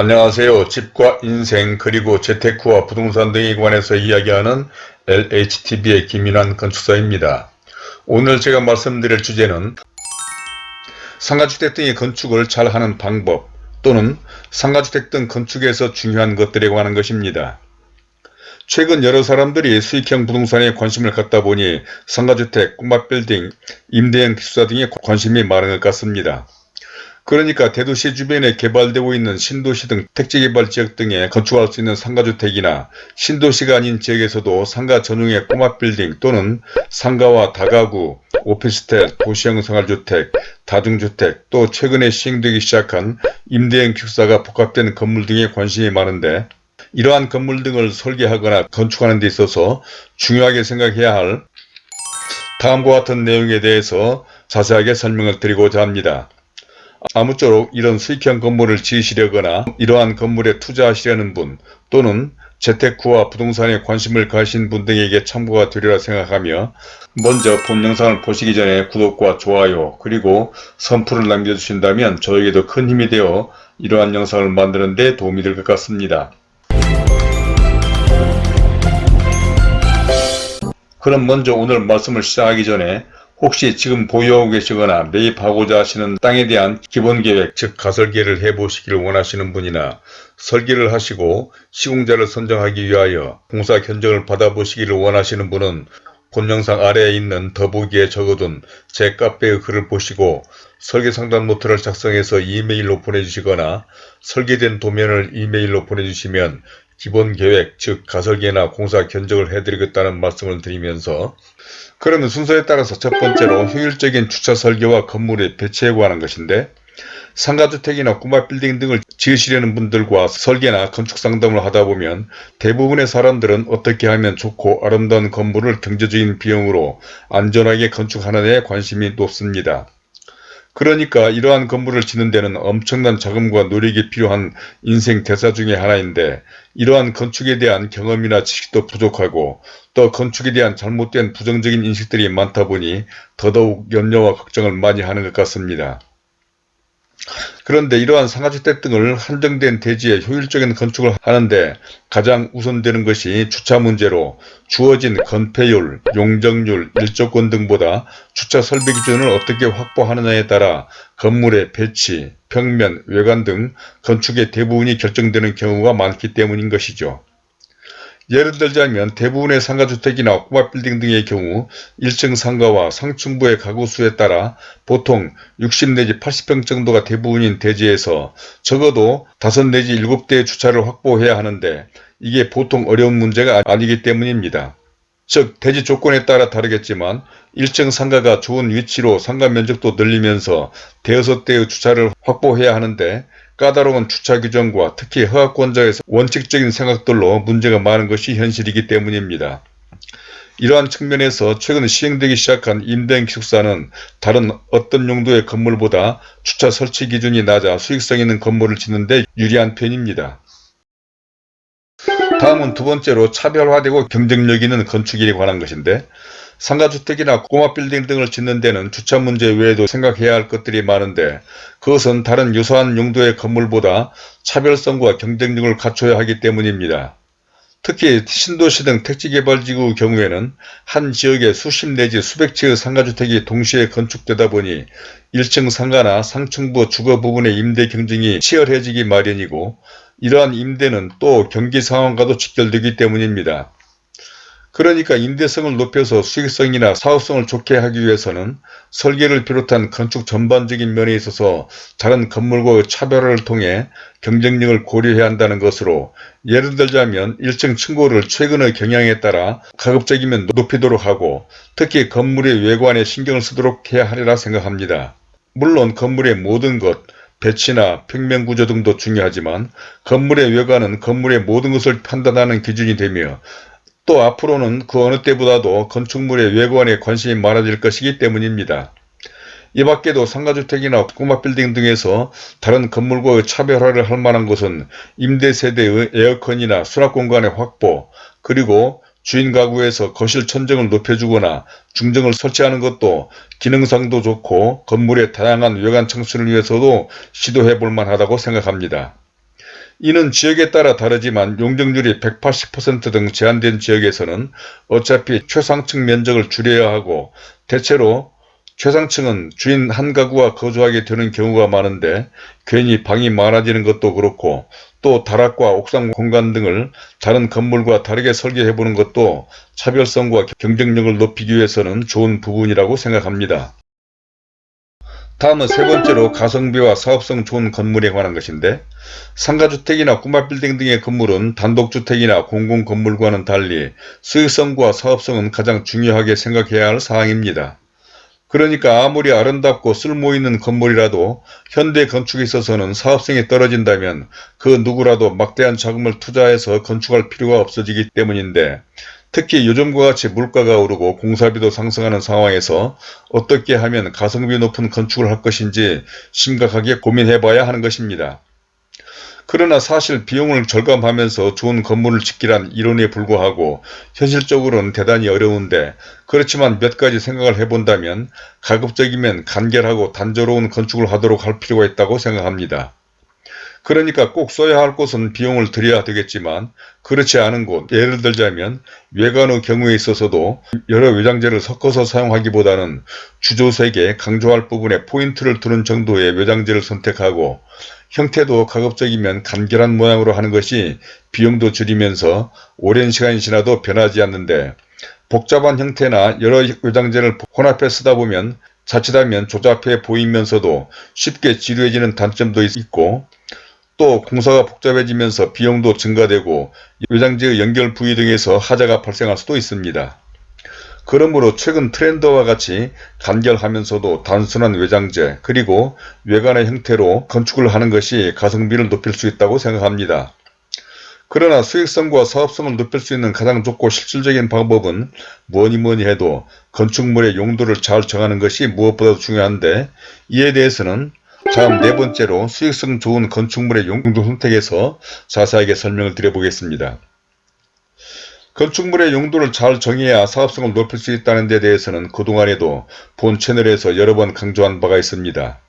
안녕하세요. 집과 인생 그리고 재테크와 부동산 등에 관해서 이야기하는 LHTV의 김인환 건축사입니다. 오늘 제가 말씀드릴 주제는 상가주택 등의 건축을 잘하는 방법 또는 상가주택 등 건축에서 중요한 것들에 관한 것입니다. 최근 여러 사람들이 수익형 부동산에 관심을 갖다 보니 상가주택, 꼬마빌딩, 임대형 기숙사 등에 관심이 많은 것 같습니다. 그러니까 대도시 주변에 개발되고 있는 신도시 등 택지개발 지역 등에 건축할 수 있는 상가주택이나 신도시가 아닌 지역에서도 상가 전용의 꼬마빌딩 또는 상가와 다가구, 오피스텔, 도시형 생활주택, 다중주택 또 최근에 시행되기 시작한 임대형 기숙사가 복합된 건물 등에 관심이 많은데 이러한 건물 등을 설계하거나 건축하는 데 있어서 중요하게 생각해야 할 다음과 같은 내용에 대해서 자세하게 설명을 드리고자 합니다. 아무쪼록 이런 수익형 건물을 지으시려거나 이러한 건물에 투자하시려는 분 또는 재테크와 부동산에 관심을 가신 분 등에게 참고가 되리라 생각하며 먼저 본 영상을 보시기 전에 구독과 좋아요 그리고 선풀을 남겨주신다면 저에게도 큰 힘이 되어 이러한 영상을 만드는 데 도움이 될 것 같습니다. 그럼 먼저 오늘 말씀을 시작하기 전에 혹시 지금 보유하고 계시거나 매입하고자 하시는 땅에 대한 기본계획 즉 가설계를 해보시기를 원하시는 분이나 설계를 하시고 시공자를 선정하기 위하여 공사 견적을 받아보시기를 원하시는 분은 본 영상 아래에 있는 더보기에 적어둔 제 카페의 글을 보시고 설계 상담 노트를 작성해서 이메일로 보내주시거나 설계된 도면을 이메일로 보내주시면 기본 계획 즉 가설계나 공사 견적을 해드리겠다는 말씀을 드리면서 그러면 순서에 따라서 첫 번째로 효율적인 주차 설계와 건물의 배치에 관한 것인데 상가주택이나 꼬마 빌딩 등을 지으시려는 분들과 설계나 건축 상담을 하다 보면 대부분의 사람들은 어떻게 하면 좋고 아름다운 건물을 경제적인 비용으로 안전하게 건축하는 데 관심이 높습니다. 그러니까 이러한 건물을 짓는 데는 엄청난 자금과 노력이 필요한 인생 대사 중의 하나인데 이러한 건축에 대한 경험이나 지식도 부족하고 또 건축에 대한 잘못된 부정적인 인식들이 많다 보니 더더욱 염려와 걱정을 많이 하는 것 같습니다. 그런데 이러한 상가주택 등을 한정된 대지에 효율적인 건축을 하는데 가장 우선되는 것이 주차 문제로 주어진 건폐율, 용적률, 일조권 등보다 주차 설비 기준을 어떻게 확보하느냐에 따라 건물의 배치, 평면, 외관 등 건축의 대부분이 결정되는 경우가 많기 때문인 것이죠. 예를 들자면 대부분의 상가주택이나 꼬마빌딩 등의 경우 1층 상가와 상층부의 가구 수에 따라 보통 60 내지 80평 정도가 대부분인 대지에서 적어도 5 내지 7대의 주차를 확보해야 하는데 이게 보통 어려운 문제가 아니기 때문입니다. 즉 대지 조건에 따라 다르겠지만 1층 상가가 좋은 위치로 상가 면적도 늘리면서 대여섯 대의 주차를 확보해야 하는데 까다로운 주차 규정과 특히 허가권자에서 원칙적인 생각들로 문제가 많은 것이 현실이기 때문입니다. 이러한 측면에서 최근 시행되기 시작한 임대형 기숙사는 다른 어떤 용도의 건물보다 주차 설치 기준이 낮아 수익성 있는 건물을 짓는 데 유리한 편입니다. 다음은 두 번째로 차별화되고 경쟁력 있는 건축일에 관한 것인데 상가주택이나 꼬마 빌딩 등을 짓는 데는 주차 문제 외에도 생각해야 할 것들이 많은데 그것은 다른 유사한 용도의 건물보다 차별성과 경쟁력을 갖춰야 하기 때문입니다. 특히 신도시 등 택지개발지구 경우에는 한 지역에 수십 내지 수백 채의 상가주택이 동시에 건축되다 보니 1층 상가나 상층부 주거 부분의 임대 경쟁이 치열해지기 마련이고 이러한 임대는 또 경기 상황과도 직결되기 때문입니다. 그러니까 임대성을 높여서 수익성이나 사업성을 좋게 하기 위해서는 설계를 비롯한 건축 전반적인 면에 있어서 다른 건물과의 차별화를 통해 경쟁력을 고려해야 한다는 것으로 예를 들자면 1층 층고를 최근의 경향에 따라 가급적이면 높이도록 하고 특히 건물의 외관에 신경을 쓰도록 해야 하리라 생각합니다. 물론 건물의 모든 것, 배치나 평면 구조 등도 중요하지만 건물의 외관은 건물의 모든 것을 판단하는 기준이 되며 또 앞으로는 그 어느 때보다도 건축물의 외관에 관심이 많아질 것이기 때문입니다. 이 밖에도 상가주택이나 꼬마빌딩 등에서 다른 건물과의 차별화를 할 만한 것은 임대세대의 에어컨이나 수납공간의 확보 그리고 주인 가구에서 거실 천정을 높여주거나 중정을 설치하는 것도 기능상도 좋고 건물의 다양한 외관 청순을 위해서도 시도해 볼 만하다고 생각합니다. 이는 지역에 따라 다르지만 용적률이 180%등 제한된 지역에서는 어차피 최상층 면적을 줄여야 하고 대체로 최상층은 주인 한 가구가 거주하게 되는 경우가 많은데 괜히 방이 많아지는 것도 그렇고 또 다락과 옥상 공간 등을 다른 건물과 다르게 설계해보는 것도 차별성과 경쟁력을 높이기 위해서는 좋은 부분이라고 생각합니다. 다음은 세 번째로 가성비와 사업성 좋은 건물에 관한 것인데 상가주택이나 꼬마 빌딩 등의 건물은 단독주택이나 공공건물과는 달리 수익성과 사업성은 가장 중요하게 생각해야 할 사항입니다. 그러니까 아무리 아름답고 쓸모있는 건물이라도 현대 건축에 있어서는 사업성이 떨어진다면 그 누구라도 막대한 자금을 투자해서 건축할 필요가 없어지기 때문인데 특히 요즘과 같이 물가가 오르고 공사비도 상승하는 상황에서 어떻게 하면 가성비 높은 건축을 할 것인지 심각하게 고민해 봐야 하는 것입니다. 그러나 사실 비용을 절감하면서 좋은 건물을 짓기란 이론에 불과하고 현실적으로는 대단히 어려운데 그렇지만 몇 가지 생각을 해본다면 가급적이면 간결하고 단조로운 건축을 하도록 할 필요가 있다고 생각합니다. 그러니까 꼭 써야 할 곳은 비용을 들여야 되겠지만 그렇지 않은 곳 예를 들자면 외관의 경우에 있어서도 여러 외장재를 섞어서 사용하기보다는 주조색에 강조할 부분에 포인트를 두는 정도의 외장재를 선택하고 형태도 가급적이면 간결한 모양으로 하는 것이 비용도 줄이면서 오랜 시간이 지나도 변하지 않는데 복잡한 형태나 여러 외장재를 혼합해 쓰다 보면 자칫하면 조잡해 보이면서도 쉽게 지루해지는 단점도 있고 또 공사가 복잡해지면서 비용도 증가되고 외장재의 연결 부위 등에서 하자가 발생할 수도 있습니다. 그러므로 최근 트렌드와 같이 간결하면서도 단순한 외장재 그리고 외관의 형태로 건축을 하는 것이 가성비를 높일 수 있다고 생각합니다. 그러나 수익성과 사업성을 높일 수 있는 가장 좋고 실질적인 방법은 뭐니뭐니 해도 건축물의 용도를 잘 정하는 것이 무엇보다도 중요한데 이에 대해서는 다음 네 번째로 수익성 좋은 건축물의 용도 선택에서 자세하게 설명을 드려보겠습니다. 건축물의 용도를 잘 정해야 사업성을 높일 수 있다는 데 대해서는 그동안에도 본 채널에서 여러 번 강조한 바가 있습니다.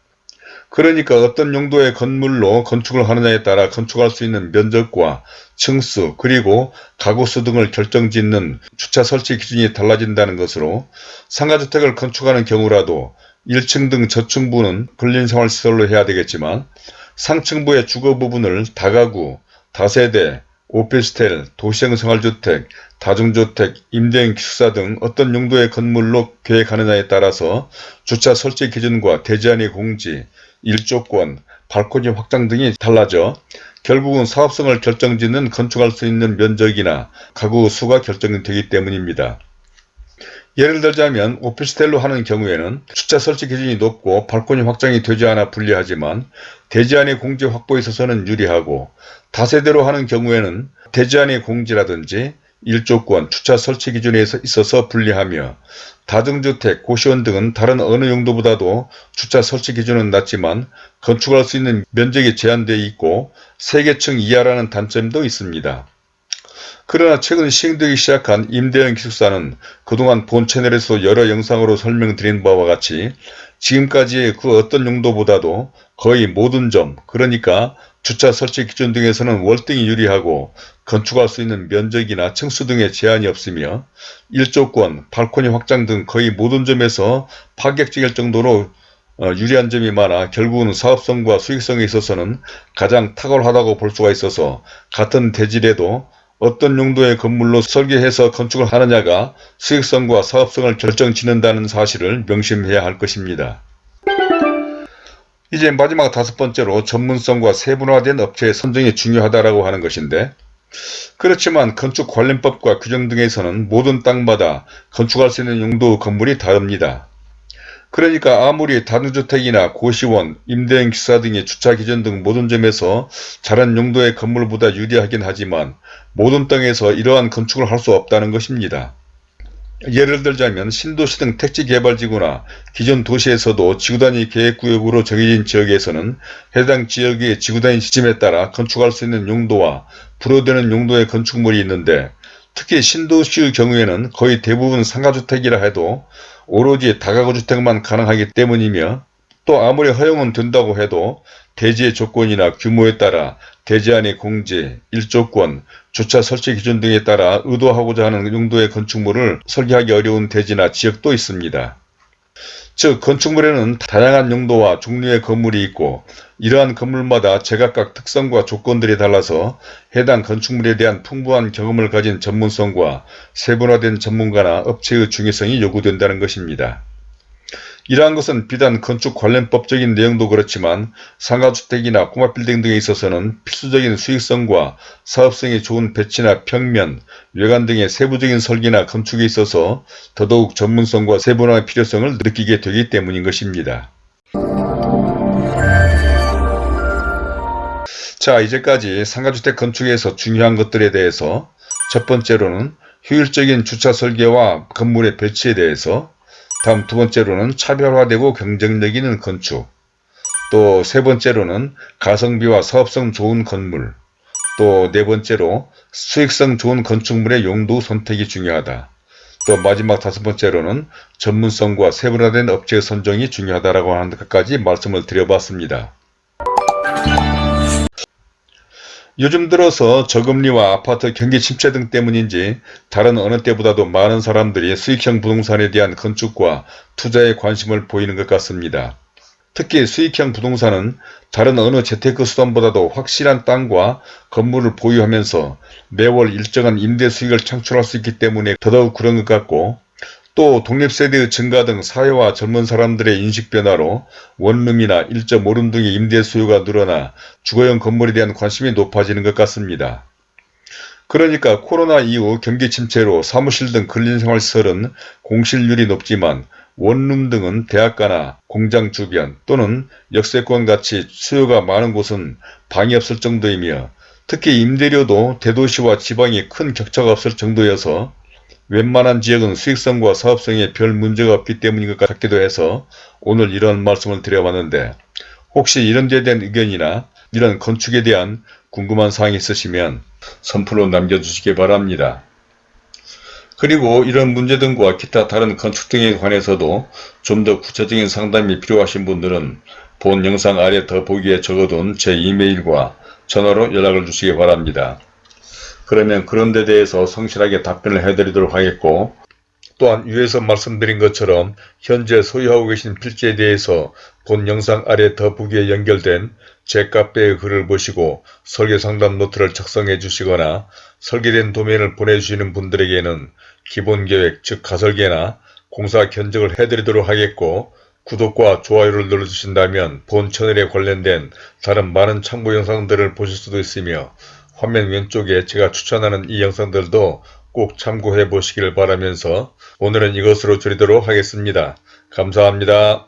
그러니까 어떤 용도의 건물로 건축을 하느냐에 따라 건축할 수 있는 면적과 층수 그리고 가구수 등을 결정짓는 주차 설치 기준이 달라진다는 것으로 상가주택을 건축하는 경우라도 1층 등 저층부는 근린생활시설로 해야 되겠지만 상층부의 주거 부분을 다가구, 다세대, 오피스텔, 도시형 생활주택, 다중주택, 임대형 기숙사 등 어떤 용도의 건물로 계획하느냐에 따라서 주차 설치 기준과 대지안의 공지, 일조권, 발코니 확장 등이 달라져 결국은 사업성을 결정짓는 건축할 수 있는 면적이나 가구 수가 결정되기 때문입니다. 예를 들자면 오피스텔로 하는 경우에는 주차 설치 기준이 높고 발코니 확장이 되지 않아 불리하지만 대지안의 공지 확보에 있어서는 유리하고 다세대로 하는 경우에는 대지안의 공지라든지 일조권, 주차 설치 기준에 있어서 불리하며 다중주택, 고시원 등은 다른 어느 용도보다도 주차 설치 기준은 낮지만 건축할 수 있는 면적이 제한되어 있고 세개층 이하라는 단점도 있습니다. 그러나 최근 시행되기 시작한 임대형 기숙사는 그동안 본 채널에서 여러 영상으로 설명드린 바와 같이 지금까지의 그 어떤 용도보다도 거의 모든 점 그러니까 주차 설치 기준 등에서는 월등히 유리하고 건축할 수 있는 면적이나 층수 등의 제한이 없으며 일조권, 발코니 확장 등 거의 모든 점에서 파격적일 정도로 어, 유리한 점이 많아 결국은 사업성과 수익성에 있어서는 가장 탁월하다고 볼 수가 있어서 같은 대질에도 어떤 용도의 건물로 설계해서 건축을 하느냐가 수익성과 사업성을 결정짓는다는 사실을 명심해야 할 것입니다. 이제 마지막 다섯 번째로 전문성과 세분화된 업체의 선정이 중요하다고 하는 것인데 그렇지만 건축 관련법과 규정 등에서는 모든 땅마다 건축할 수 있는 용도 건물이 다릅니다. 그러니까 아무리 다중주택이나 고시원, 임대형 기사 등의 주차 기준 등 모든 점에서 다른 용도의 건물보다 유리하긴 하지만 모든 땅에서 이러한 건축을 할 수 없다는 것입니다. 예를 들자면 신도시 등 택지개발지구나 기존 도시에서도 지구단위 계획구역으로 정해진 지역에서는 해당 지역의 지구단위 지침에 따라 건축할 수 있는 용도와 불허되는 용도의 건축물이 있는데 특히 신도시의 경우에는 거의 대부분 상가주택이라 해도 오로지 다가구 주택만 가능하기 때문이며 또 아무리 허용은 된다고 해도 대지의 조건이나 규모에 따라 대지 안의 공제, 일조권, 주차 설치 기준 등에 따라 의도하고자 하는 용도의 건축물을 설계하기 어려운 대지나 지역도 있습니다. 즉 건축물에는 다양한 용도와 종류의 건물이 있고 이러한 건물마다 제각각 특성과 조건들이 달라서 해당 건축물에 대한 풍부한 경험을 가진 전문성과 세분화된 전문가나 업체의 중요성이 요구된다는 것입니다. 이러한 것은 비단 건축 관련 법적인 내용도 그렇지만 상가주택이나 꼬마빌딩 등에 있어서는 필수적인 수익성과 사업성이 좋은 배치나 평면, 외관 등의 세부적인 설계나 건축에 있어서 더더욱 전문성과 세분화의 필요성을 느끼게 되기 때문인 것입니다. 자 이제까지 상가주택 건축에서 중요한 것들에 대해서 첫 번째로는 효율적인 주차 설계와 건물의 배치에 대해서 다음 두 번째로는 차별화되고 경쟁력 있는 건축 또 세 번째로는 가성비와 사업성 좋은 건물 또 네 번째로 수익성 좋은 건축물의 용도 선택이 중요하다. 또 마지막 다섯 번째로는 전문성과 세분화된 업체 선정이 중요하다라고 하는 것까지 말씀을 드려봤습니다. 요즘 들어서 저금리와 아파트 경기 침체 등 때문인지 다른 어느 때보다도 많은 사람들이 수익형 부동산에 대한 건축과 투자에 관심을 보이는 것 같습니다. 특히 수익형 부동산은 다른 어느 재테크 수단보다도 확실한 땅과 건물을 보유하면서 매월 일정한 임대 수익을 창출할 수 있기 때문에 더더욱 그런 것 같고 또 독립세대의 증가 등 사회와 젊은 사람들의 인식 변화로 원룸이나 1.5룸 등의 임대 수요가 늘어나 주거용 건물에 대한 관심이 높아지는 것 같습니다. 그러니까 코로나 이후 경기 침체로 사무실 등 근린생활시설은 공실률이 높지만 원룸 등은 대학가나 공장 주변 또는 역세권 같이 수요가 많은 곳은 방이 없을 정도이며 특히 임대료도 대도시와 지방이 큰 격차가 없을 정도여서 웬만한 지역은 수익성과 사업성에 별 문제가 없기 때문인 것 같기도 해서 오늘 이런 말씀을 드려봤는데 혹시 이런 데에 대한 의견이나 이런 건축에 대한 궁금한 사항이 있으시면 선플로 남겨주시기 바랍니다. 그리고 이런 문제 등과 기타 다른 건축 등에 관해서도 좀 더 구체적인 상담이 필요하신 분들은 본 영상 아래 더보기에 적어둔 제 이메일과 전화로 연락을 주시기 바랍니다. 그러면 그런 데 대해서 성실하게 답변을 해드리도록 하겠고 또한 위에서 말씀드린 것처럼 현재 소유하고 계신 필지에 대해서 본 영상 아래 더보기에 연결된 제 카페의 글을 보시고 설계 상담 노트를 작성해 주시거나 설계된 도면을 보내주시는 분들에게는 기본계획 즉 가설계나 공사 견적을 해드리도록 하겠고 구독과 좋아요를 눌러주신다면 본 채널에 관련된 다른 많은 참고 영상들을 보실 수도 있으며 화면 왼쪽에 제가 추천하는 이 영상들도 꼭 참고해 보시길 바라면서 오늘은 이것으로 줄이도록 하겠습니다. 감사합니다.